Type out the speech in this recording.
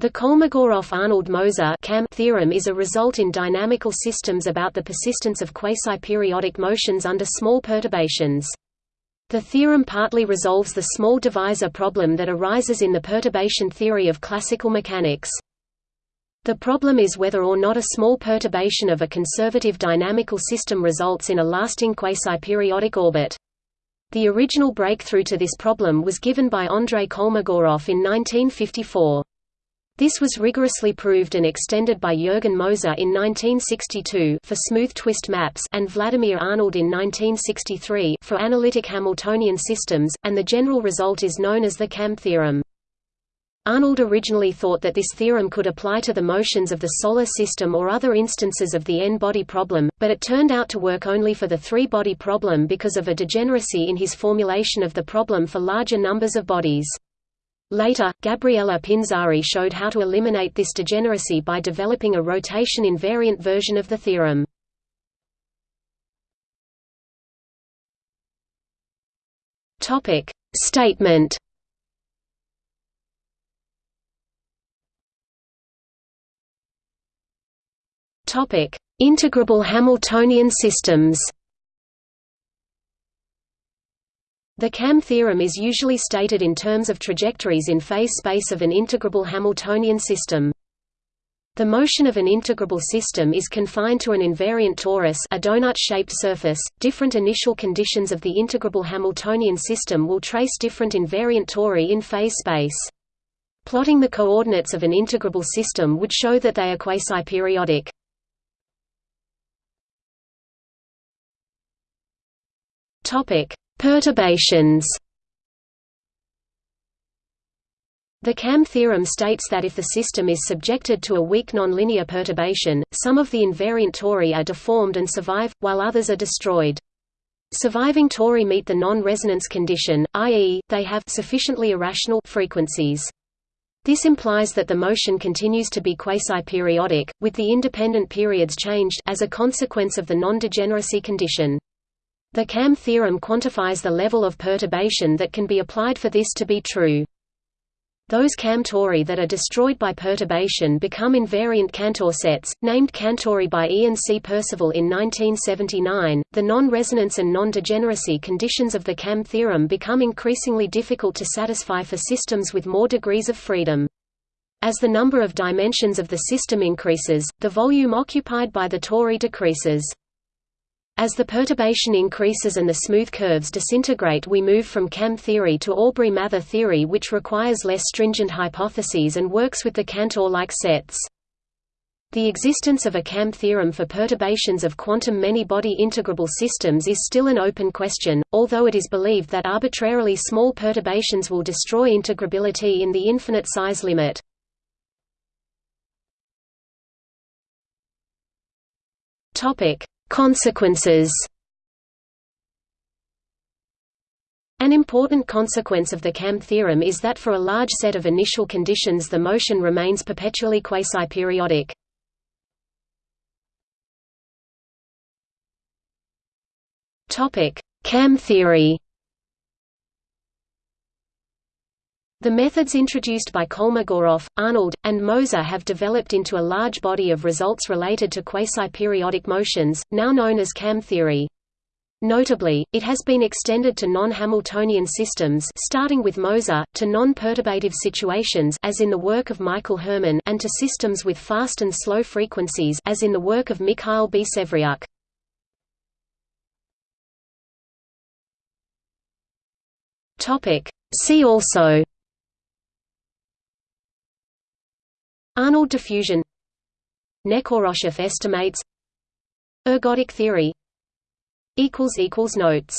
The Kolmogorov-Arnold-Moser theorem is a result in dynamical systems about the persistence of quasi-periodic motions under small perturbations. The theorem partly resolves the small divisor problem that arises in the perturbation theory of classical mechanics. The problem is whether or not a small perturbation of a conservative dynamical system results in a lasting quasi-periodic orbit. The original breakthrough to this problem was given by Andrei Kolmogorov in 1954. This was rigorously proved and extended by Jürgen Moser in 1962 for smooth twist maps and Vladimir Arnold in 1963 for analytic Hamiltonian systems, and the general result is known as the KAM theorem. Arnold originally thought that this theorem could apply to the motions of the Solar System or other instances of the n-body problem, but it turned out to work only for the three-body problem because of a degeneracy in his formulation of the problem for larger numbers of bodies. Later, Gabriela Pinzari showed how to eliminate this degeneracy by developing a rotation-invariant version of the theorem. Topic: Statement. Topic: Integrable Hamiltonian systems. The KAM theorem is usually stated in terms of trajectories in phase space of an integrable Hamiltonian system. The motion of an integrable system is confined to an invariant torus a donut-shaped surface. Different initial conditions of the integrable Hamiltonian system will trace different invariant tori in phase space. Plotting the coordinates of an integrable system would show that they are quasi-periodic. Topic: Perturbations The KAM theorem states that if the system is subjected to a weak nonlinear perturbation, some of the invariant tori are deformed and survive, while others are destroyed. Surviving tori meet the non-resonance condition, i.e., they have sufficiently irrational frequencies. This implies that the motion continues to be quasi-periodic, with the independent periods changed as a consequence of the non-degeneracy condition. The KAM theorem quantifies the level of perturbation that can be applied for this to be true. Those KAM tori that are destroyed by perturbation become invariant Cantor sets, named Cantori by Ian C. Percival in 1979. The non-resonance and non-degeneracy conditions of the KAM theorem become increasingly difficult to satisfy for systems with more degrees of freedom. As the number of dimensions of the system increases, the volume occupied by the tori decreases. As the perturbation increases and the smooth curves disintegrate we move from KAM theory to Aubry-Mather theory which requires less stringent hypotheses and works with the Cantor-like sets. The existence of a KAM theorem for perturbations of quantum many-body integrable systems is still an open question, although it is believed that arbitrarily small perturbations will destroy integrability in the infinite size limit. Consequences An important consequence of the KAM theorem is that for a large set of initial conditions the motion remains perpetually quasi-periodic. KAM theory The methods introduced by Kolmogorov, Arnold, and Moser have developed into a large body of results related to quasi-periodic motions, now known as KAM theory. Notably, it has been extended to non-Hamiltonian systems starting with Moser, to non-perturbative situations as in the work of Michael Herman and to systems with fast and slow frequencies as in the work of Mikhail Bysevryuk. See also Arnold diffusion. Nekhoroshev estimates. Ergodic theory. Notes